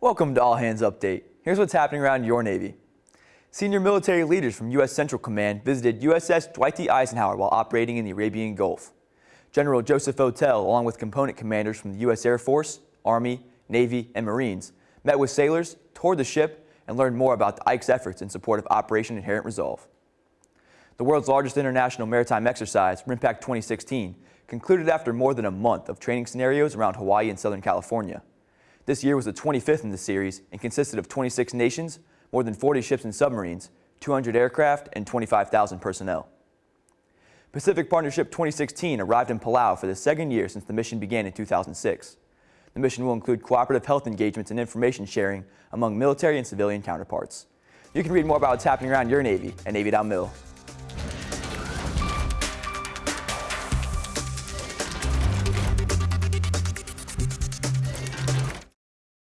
Welcome to All Hands Update. Here's what's happening around your Navy. Senior military leaders from U.S. Central Command visited USS Dwight D. Eisenhower while operating in the Arabian Gulf. General Joseph Votel, along with component commanders from the U.S. Air Force, Army, Navy, and Marines, met with sailors, toured the ship, and learned more about the Ike's efforts in support of Operation Inherent Resolve. The world's largest international maritime exercise, RIMPAC 2016, concluded after more than a month of training scenarios around Hawaii and Southern California. This year was the 25th in the series and consisted of 26 nations, more than 40 ships and submarines, 200 aircraft, and 25,000 personnel. Pacific Partnership 2016 arrived in Palau for the second year since the mission began in 2006. The mission will include cooperative health engagements and information sharing among military and civilian counterparts. You can read more about what's happening around your Navy at Navy.mil.